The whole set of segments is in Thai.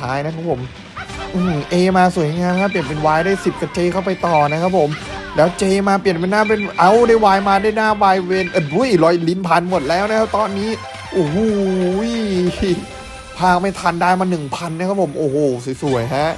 ท้ายนะครับผมอืมเอมาสวยงามครับเปลี่ยนเป็นวายได้สิบกับเจเข้าไปต่อนะครับผม แล้วเจมาเปลี่ยนเป็นหน้าเป็นเอาได้วายมาได้หน้าวายเวนเอ้ยบุ้ยรอยลิ้นพันหมดแล้วนะครับตอนนี้โอ้โหพาไม่ทันได้มาหนึ่งพันนะครับผม โอ้โห สวย ๆ ฮะ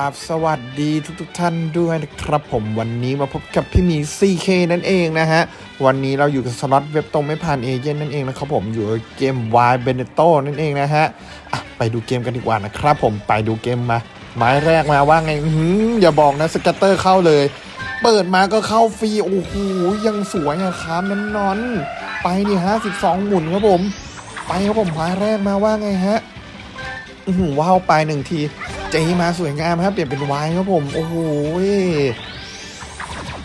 กราบสวัสดีทุกๆทท่านด้วยนะครับผมวันนี้มาพบกับพี่มี CK นั่นเองนะฮะ วันนี้เราอยู่กับสล็อตเว็บตรงไม่ผ่านเอเจนต์นั่นเองนะครับผมอยู่เกม Y b e n e t t o นั่นเองนะฮะะไปดูเกมกันดีกว่านะครับผมไปดูเกมมาไม้แรกมาว่าไงอืออย่าบอกนะ scatter เข้าเลย เปิดมาก็เข้าฟรีโอ้โหยังสวยอะครับแน่นอน ไปนี่ฮะ12 หมุนครับผม ไปครับผมไม้แรกมาว่าไงฮะว้าวไปหนึ่งที เจมาสวยงามครับเปลี่ยนเป็นวายครับผม โอ้โห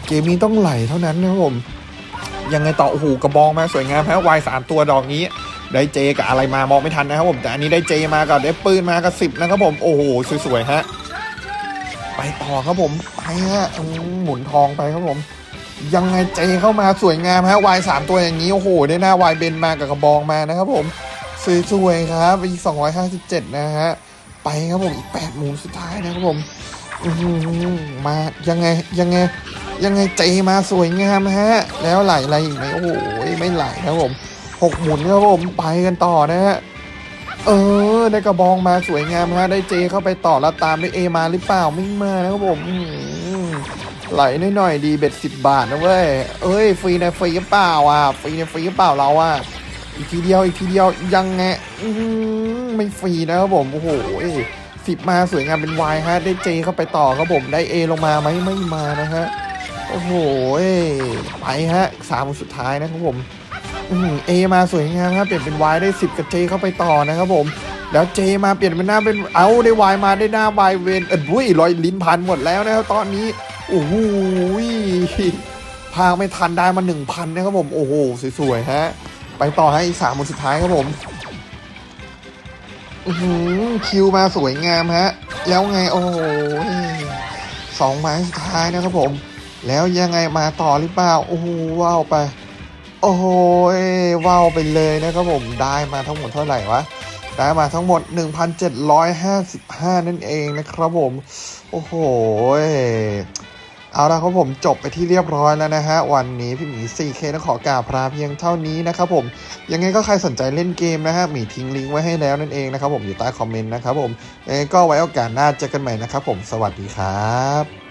เกมนี้ต้องไหลเท่านั้นนะครับผม ยังไงต่อโอ้โหกระบองมาสวยงามฮะวายสามตัวดอกนี้ ได้เจกับอะไรมามองไม่ทันนะครับผม แต่อันนี้ได้เจมากับได้ปืนมากับสิบนะครับผมโอ้โหสวยๆฮะไปต่อครับผมไปฮะหมุนทองไปครับผม ยังไงเจเข้ามาสวยงามฮะวายสามตัวอย่างนี้โอ้โห ได้หน้าวายเบนมากับกระบองมานะครับผมสวยๆครับอีก257นะฮะ ไปครับผมอีก8หมูสุดท้ายนะครับผมมายังไงยังไงยังไงเจมาสวยงามฮะ แล้วไหลอะไรอีกไหมโอ้โหไม่ไหลนะครับผมหกหมุนครับผมไปกันต่อนะฮะเออได้กระบองมาสวยงามฮะได้เจเข้าไปต่อแล้วตามด้วยเอมาหรือเปล่าไม่มานะครับผมไหลหน่อยๆดีเบ็ดสิบบาทนะเว้ยเอ้ยฟรีในฟรีหรือเปล่าอะฟรีในฟรีหรือเปล่าเราอะ อีกทีเดียวอีกทีเดียวยังไงอื้อหือไม่ฟรีนะครับผมโอ้โหสิบมาสวยงามเป็นวายฮะได้เจเข้าไปต่อครับผมได้เอลงมาไหมไม่มานะฮะโอ้โหไปฮะสามคนสุดท้ายนะครับผมเอมาสวยงามครับเปลี่ยนเป็นวายได้สิบกับเจเข้าไปต่อนะครับผมแล้วเจมาเปลี่ยนเป็นหน้าเป็นเอาได้วายมาได้หน้าวายเวนเอ็ดบุ้ยรอยลิ้นพันหมดแล้วนะครับตอนนี้โอ้โหพาไม่ทันได้มาหนึ่งพันนะครับผมโอ้โหสวยๆฮะ ไปต่อให้อีกสามคนสุดท้ายครับผมอือหือคิวมาสวยงามฮะ แล้วไงโอ้โหสองไม้สุดท้ายนะครับผม แล้วยังไงมาต่อหรือเปล่าโอ้โหว้าวไป โอ้โหว้าวไปเลยนะครับผมได้มาทั้งหมดเท่าไหร่วะได้มาทั้งหมด 1,755 นั่นเองนะครับผม โอ้โห เอาละครับผมจบไปที่เรียบร้อยแล้วนะฮะ วันนี้พี่หมี 4K ต้องขอกราบพราเพียงเท่านี้นะครับผมยังไงก็ใครสนใจเล่นเกมนะฮะหมีทิ้งลิงก์ไว้ให้แล้วนั่นเองนะครับผมอยู่ใต้คอมเมนต์นะครับผมเอก็ไว้โอกาสหน้าเจอกันใหม่นะครับผมสวัสดีครับ